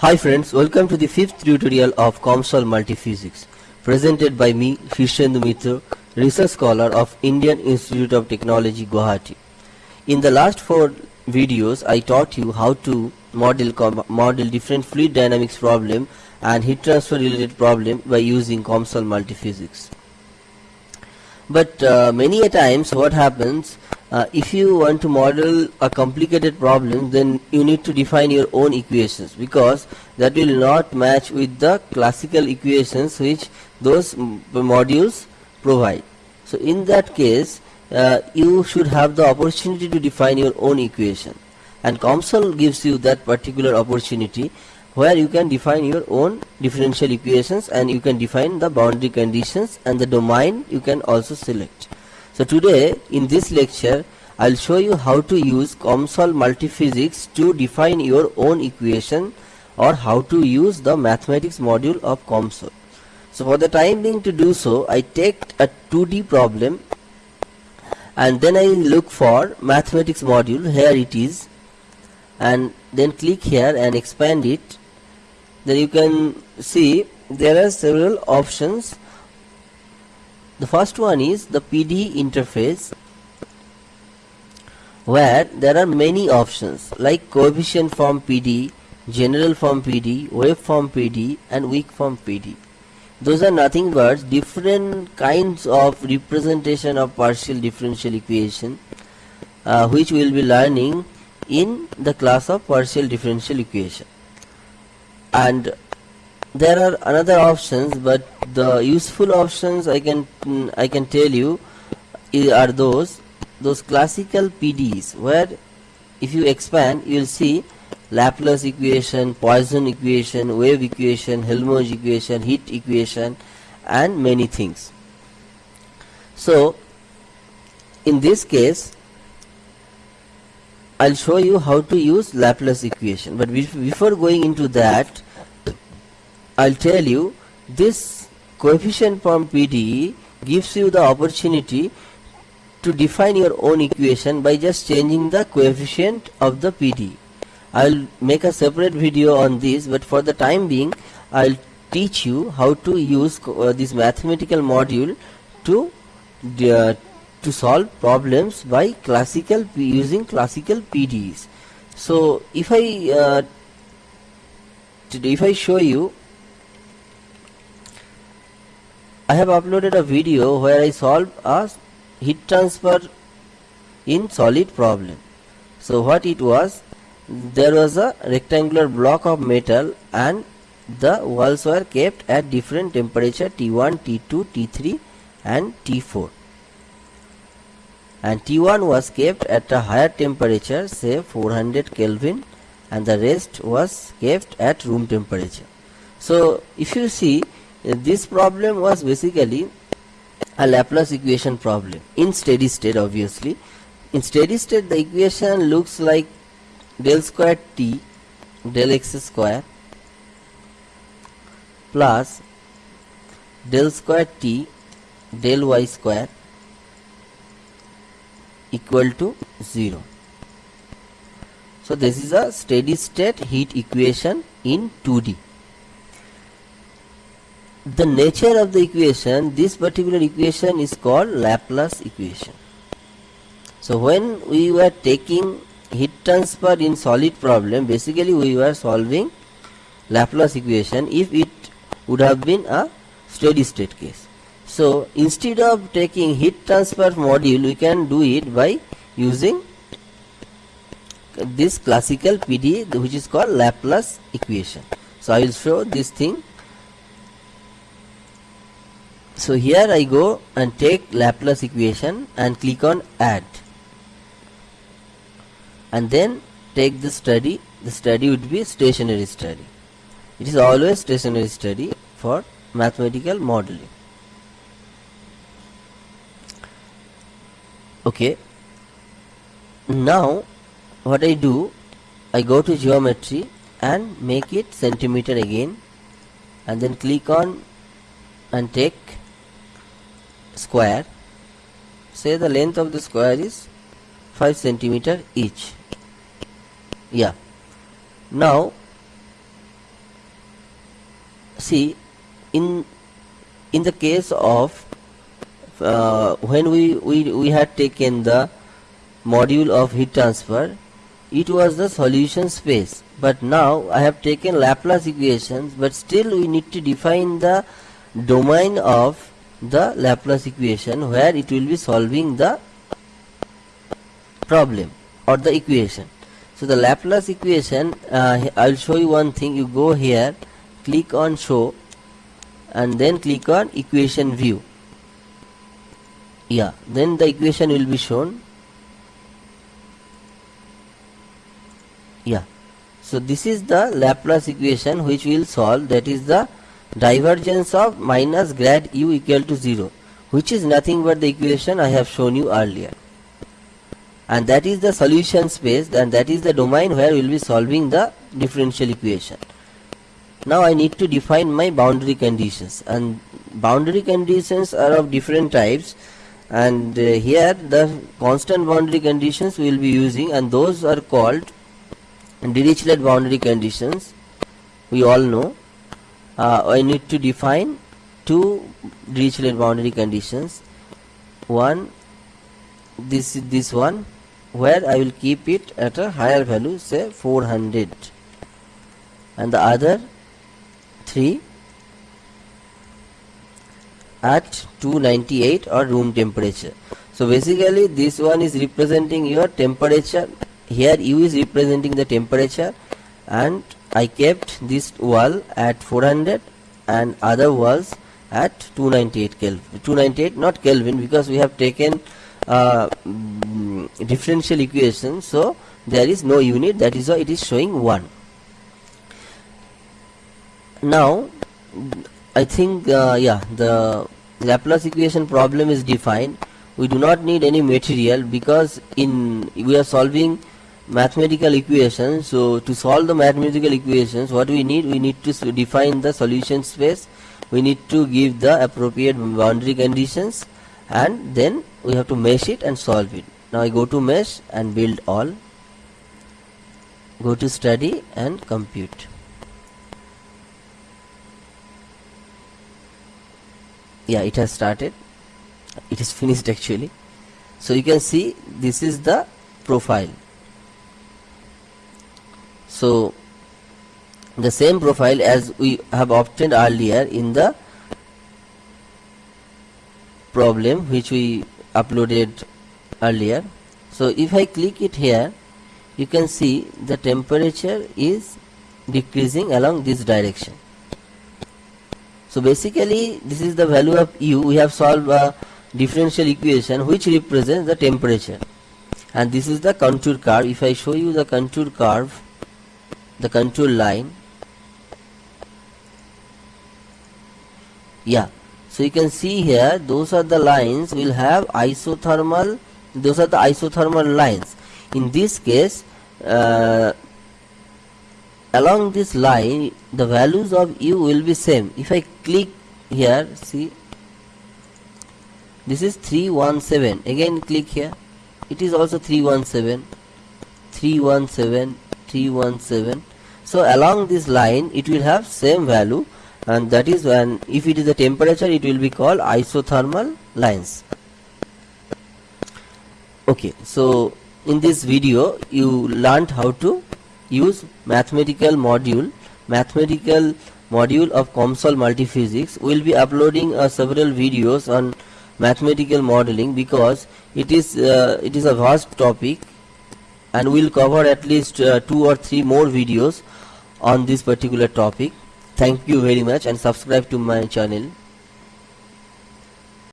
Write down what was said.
Hi friends, welcome to the fifth tutorial of COMSOL Multiphysics presented by me Shishendu Mitra, research scholar of Indian Institute of Technology Guwahati. In the last four videos I taught you how to model model different fluid dynamics problem and heat transfer related problem by using COMSOL Multiphysics. But uh, many a times what happens uh, if you want to model a complicated problem then you need to define your own equations because that will not match with the classical equations which those modules provide. So in that case uh, you should have the opportunity to define your own equation. And COMSOL gives you that particular opportunity where you can define your own differential equations and you can define the boundary conditions and the domain you can also select. So today in this lecture I'll show you how to use COMSOL multiphysics to define your own equation or how to use the mathematics module of COMSOL. So for the time being to do so I take a 2D problem and then I look for mathematics module. Here it is. And then click here and expand it then you can see there are several options the first one is the PD interface where there are many options like coefficient form PD, general form PD, wave form PD and weak form PD. Those are nothing but different kinds of representation of partial differential equation uh, which we will be learning in the class of partial differential equation. And there are another options but the useful options I can I can tell you are those those classical PDEs where if you expand you will see Laplace equation, Poisson equation, wave equation, Helmholtz equation, heat equation and many things. So in this case I'll show you how to use Laplace equation but before going into that I'll tell you this coefficient form PDE gives you the opportunity to define your own equation by just changing the coefficient of the PDE. I'll make a separate video on this but for the time being I'll teach you how to use uh, this mathematical module to uh, to solve problems by classical using classical PDEs. So if I uh, if I show you I have uploaded a video where I solve a heat transfer in solid problem. So what it was there was a rectangular block of metal and the walls were kept at different temperature T1, T2, T3 and T4 and T1 was kept at a higher temperature say 400 Kelvin and the rest was kept at room temperature. So if you see uh, this problem was basically a Laplace equation problem in steady state obviously in steady state the equation looks like del square t del x square plus del square t del y square equal to 0 so this is a steady state heat equation in 2d the nature of the equation this particular equation is called Laplace equation. So when we were taking heat transfer in solid problem basically we were solving Laplace equation if it would have been a steady state case so instead of taking heat transfer module we can do it by using this classical PD which is called Laplace equation. So I will show this thing. So here I go and take Laplace equation and click on add. And then take the study. The study would be stationary study. It is always stationary study for mathematical modeling okay. Now what I do I go to geometry and make it centimeter again and then click on and take square. Say the length of the square is 5 centimeter each. Yeah. Now see in in the case of uh, when we, we we had taken the module of heat transfer it was the solution space. But now I have taken Laplace equations but still we need to define the domain of the Laplace equation where it will be solving the problem or the equation. So the Laplace equation uh, I'll show you one thing. You go here click on show and then click on equation view yeah. Then the equation will be shown. Yeah. So this is the Laplace equation which we will solve that is the divergence of minus grad u equal to 0 which is nothing but the equation I have shown you earlier. And that is the solution space and that is the domain where we will be solving the differential equation. Now I need to define my boundary conditions. And boundary conditions are of different types and uh, here the constant boundary conditions we will be using and those are called Dirichlet boundary conditions. We all know. Uh, I need to define two Dirichlet boundary conditions. One this is this one where I will keep it at a higher value say 400 and the other 3 at 298 or room temperature. So basically this one is representing your temperature. Here u is representing the temperature. And I kept this wall at 400 and other walls at 298 Kelvin. 298 not Kelvin because we have taken uh, differential equation. So there is no unit. That is why it is showing 1 now I think uh, yeah the Laplace equation problem is defined. We do not need any material because in we are solving mathematical equations so to solve the mathematical equations what we need we need to define the solution space. We need to give the appropriate boundary conditions and then we have to mesh it and solve it. Now I go to mesh and build all go to study and compute yeah it has started. It is finished actually. So you can see this is the profile. So the same profile as we have obtained earlier in the problem which we uploaded earlier. So if I click it here you can see the temperature is decreasing along this direction so basically this is the value of u. We have solved a differential equation which represents the temperature. And this is the contour curve. If I show you the contour curve the contour line yeah. So you can see here those are the lines will have isothermal those are the isothermal lines. In this case uh, along this line the values of u will be same. If I click here see this is 317 again click here. It is also 317 317 317 so along this line it will have same value. And that is when if it is the temperature it will be called isothermal lines. Okay so in this video you learned how to use mathematical module. Mathematical module of COMSOL multiphysics. We will be uploading uh, several videos on mathematical modeling because it is uh, it is a vast topic and we'll cover at least uh, two or three more videos on this particular topic. Thank you very much and subscribe to my channel